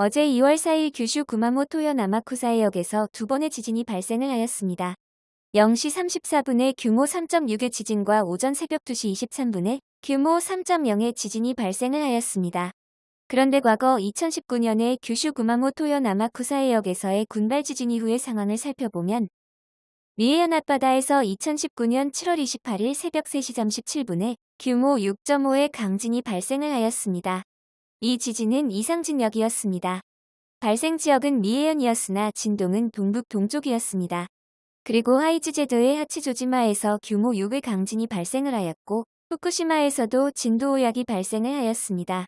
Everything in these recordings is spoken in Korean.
어제 2월 4일 규슈 구마모토현 나마쿠사해역에서 두 번의 지진이 발생을 하였습니다. 0시 34분에 규모 3.6의 지진과 오전 새벽 2시 23분에 규모 3.0의 지진이 발생을 하였습니다. 그런데 과거 2019년에 규슈 구마모토현 나마쿠사해역에서의 군발 지진 이후의 상황을 살펴보면 미해현 앞바다에서 2019년 7월 28일 새벽 3시 37분에 규모 6.5의 강진이 발생을 하였습니다. 이 지진은 이상진역이었습니다. 발생 지역은 미해현이었으나 진동은 동북 동쪽이었습니다. 그리고 하이즈 제도의 하치조지마에서 규모 6의 강진이 발생을 하였고 후쿠시마에서도 진도 5약이 발생을 하였습니다.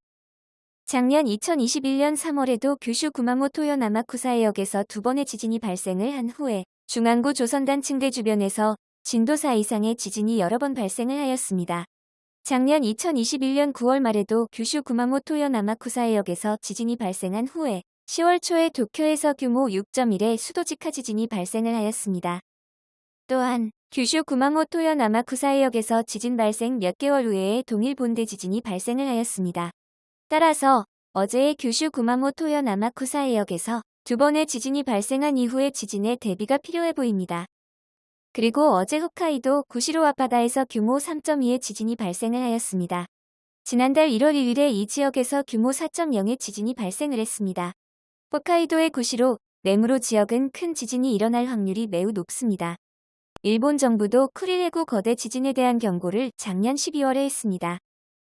작년 2021년 3월에도 규슈 구마모토현 아마쿠사해역에서 두 번의 지진이 발생을 한 후에 중앙구 조선단 층대 주변에서 진도 4 이상의 지진이 여러 번 발생을 하였습니다. 작년 2021년 9월 말에도 규슈 구마모토현 아마쿠사 해역에서 지진이 발생한 후에 10월 초에 도쿄에서 규모 6.1의 수도직하 지진이 발생을 하였습니다. 또한 규슈 구마모토현 아마쿠사 해역에서 지진 발생 몇 개월 후에 동일 본대 지진이 발생을 하였습니다. 따라서 어제의 규슈 구마모토현 아마쿠사 해역에서 두 번의 지진이 발생한 이후의 지진에 대비가 필요해 보입니다. 그리고 어제 홋카이도 구시로 앞바다에서 규모 3.2의 지진이 발생을 하였습니다. 지난달 1월 1일에 이 지역에서 규모 4.0의 지진이 발생을 했습니다. 홋카이도의 구시로, 네무로 지역은 큰 지진이 일어날 확률이 매우 높습니다. 일본 정부도 쿠릴해구 거대 지진에 대한 경고를 작년 12월에 했습니다.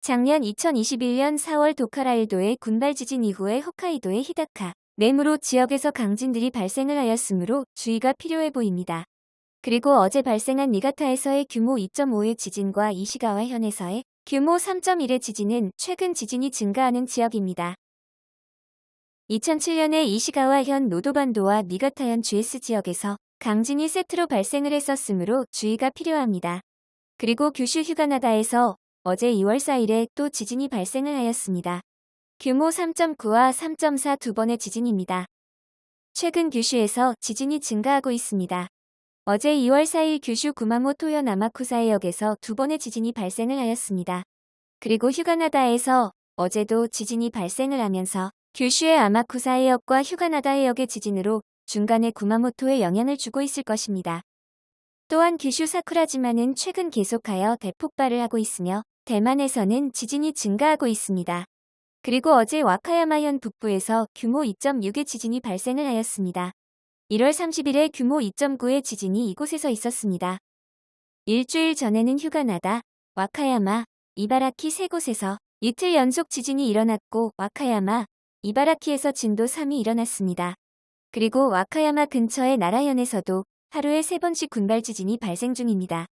작년 2021년 4월 도카라일도의 군발 지진 이후에 홋카이도의 히다카, 네무로 지역에서 강진들이 발생을 하였으므로 주의가 필요해 보입니다. 그리고 어제 발생한 니가타에서의 규모 2.5의 지진과 이시가와 현에서의 규모 3.1의 지진은 최근 지진이 증가하는 지역입니다. 2007년에 이시가와 현 노도반도와 니가타현 GS 지역에서 강진이 세트로 발생을 했었으므로 주의가 필요합니다. 그리고 규슈 휴가나다에서 어제 2월 4일에 또 지진이 발생을 하였습니다. 규모 3.9와 3.4 두 번의 지진입니다. 최근 규슈에서 지진이 증가하고 있습니다. 어제 2월 4일 규슈 구마모토현 아마쿠사해역에서 두 번의 지진이 발생을 하였습니다. 그리고 휴가나다에서 어제도 지진이 발생을 하면서 규슈의 아마쿠사해역과 휴가나다해역의 지진으로 중간에 구마모토에 영향을 주고 있을 것입니다. 또한 규슈 사쿠라지마는 최근 계속하여 대폭발을 하고 있으며 대만에서는 지진이 증가하고 있습니다. 그리고 어제 와카야마현 북부에서 규모 2.6의 지진이 발생을 하였습니다. 1월 30일에 규모 2.9의 지진이 이곳에서 있었습니다. 일주일 전에는 휴가나다, 와카야마, 이바라키 세 곳에서 이틀 연속 지진이 일어났고 와카야마, 이바라키에서 진도 3이 일어났습니다. 그리고 와카야마 근처의 나라현에서도 하루에 3번씩 군발 지진이 발생 중입니다.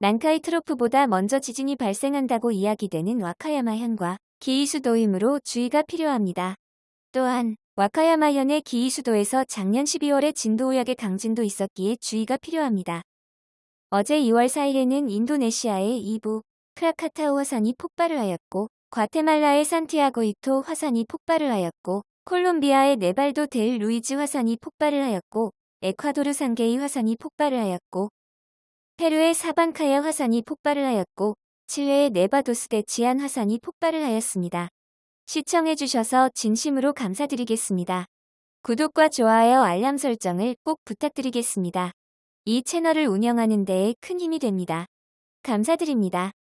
난카이 트로프보다 먼저 지진이 발생한다고 이야기되는 와카야마 현과 기이수도이므로 주의가 필요합니다. 또한 와카야마현의 기이수도에서 작년 12월에 진도 5약의 강진도 있었기에 주의가 필요합니다. 어제 2월 4일에는 인도네시아의 이부 크라카타우 화산이 폭발을 하였고 과테말라의 산티아기토 화산이 폭발을 하였고 콜롬비아의 네바도 델 루이즈 화산이 폭발을 하였고 에콰도르 상게이 화산이 폭발을 하였고 페루의 사반카야 화산이 폭발을 하였고 칠레의 네바도스 데 치얀 화산이 폭발을 하였습니다. 시청해주셔서 진심으로 감사드리겠습니다. 구독과 좋아요 알람 설정을 꼭 부탁드리겠습니다. 이 채널을 운영하는 데에 큰 힘이 됩니다. 감사드립니다.